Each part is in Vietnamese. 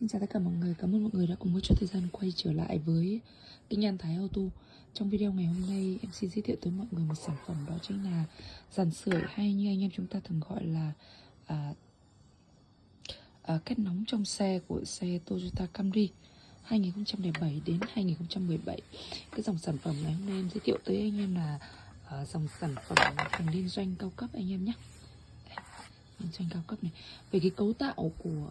Xin chào tất cả mọi người, cảm ơn mọi người đã cùng với cho thời gian quay trở lại với kênh An Thái Auto. Trong video ngày hôm nay em xin giới thiệu tới mọi người một sản phẩm đó chính là dàn sưởi hay như anh em chúng ta thường gọi là à, à, cách nóng trong xe của xe Toyota Camry 2007 đến 2017 Cái dòng sản phẩm ngày hôm nay em giới thiệu tới anh em là à, dòng sản phẩm hàng liên doanh cao cấp anh em nhé. Liên doanh cao cấp này. Về cái cấu tạo của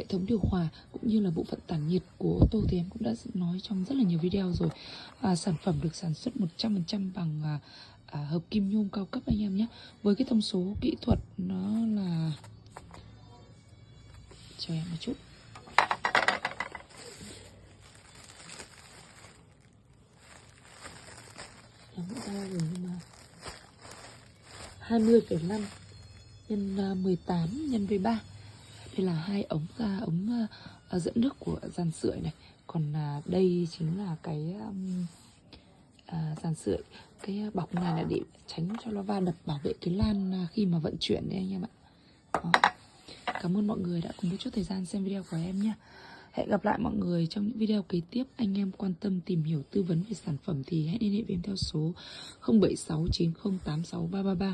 hệ thống điều hòa cũng như là bộ phận tản nhiệt của ô tô thì em cũng đã nói trong rất là nhiều video rồi. À, sản phẩm được sản xuất 100% bằng à, à, hợp kim nhôm cao cấp anh em nhé. Với cái thông số kỹ thuật nó là cho em một chút. Em cũng ra rồi nhưng mà 20,5 nhân à, 18 nhân với 3 đây là hai ống ra ống uh, dẫn nước của dàn sưởi này. Còn uh, đây chính là cái um, uh, dàn sưởi cái bọc này là để tránh cho nó va đập bảo vệ cái lan uh, khi mà vận chuyển đấy anh em ạ. Đó. cảm ơn mọi người đã cùng một chút thời gian xem video của em nhé. Hẹn gặp lại mọi người trong những video kế tiếp. Anh em quan tâm tìm hiểu tư vấn về sản phẩm thì hãy liên hệ với em theo số 0769086333.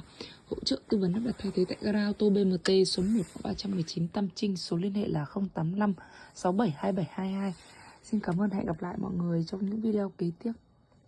Hỗ trợ tư vấn lắp đặt thay thế tại gara ô tô BMT số 1 319 Tam Trinh. Số liên hệ là 085 672722. Xin cảm ơn, hẹn gặp lại mọi người trong những video kế tiếp.